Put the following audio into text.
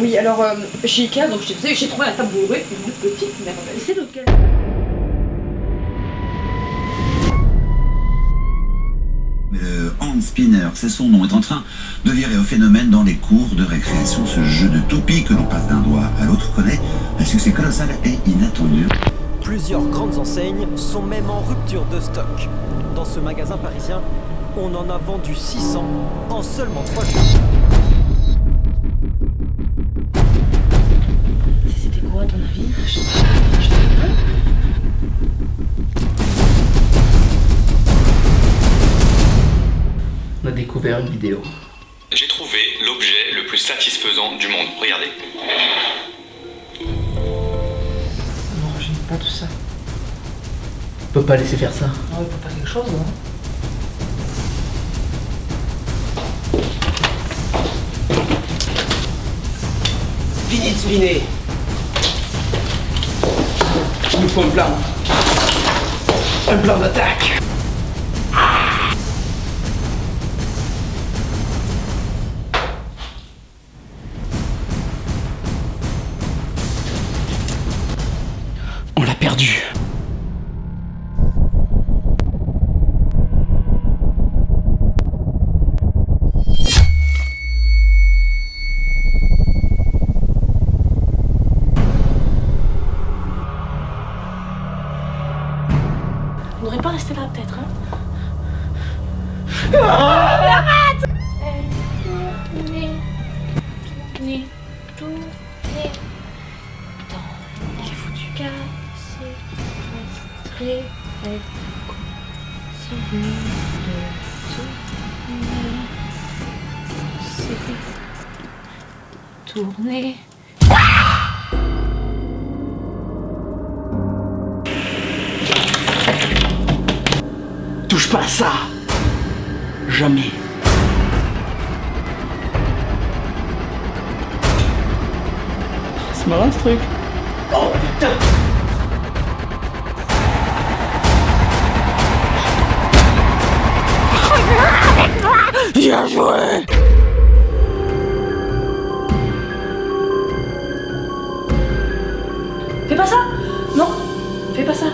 Oui, alors euh, chez Ikea, donc je te disais, j'ai trouvé la tabouret, une petite, mais laisser lequel? Le hand spinner, c'est son nom, est en train de virer au phénomène dans les cours de récréation. Ce jeu de toupie que l'on passe d'un doigt à l'autre connaît un succès colossal et inattendu. Plusieurs grandes enseignes sont même en rupture de stock. Dans ce magasin parisien, on en a vendu 600 en seulement 3 jours. On a découvert une vidéo. J'ai trouvé l'objet le plus satisfaisant du monde. Regardez. Non, j'aime pas tout ça. On peut pas laisser faire ça. Non, il faut faire quelque chose, hein. Fini de un plan. Un plan d'attaque. On l'a perdu. Devrait pas rester là, peut-être, hein Tourner, tourner, tourner. Dans Il est foutu. casser, restrer, continue de tourner. Tourner. Touche pas à ça. Jamais. C'est marrant ce truc. Oh putain. Bien joué. Fais pas ça. Non Fais pas ça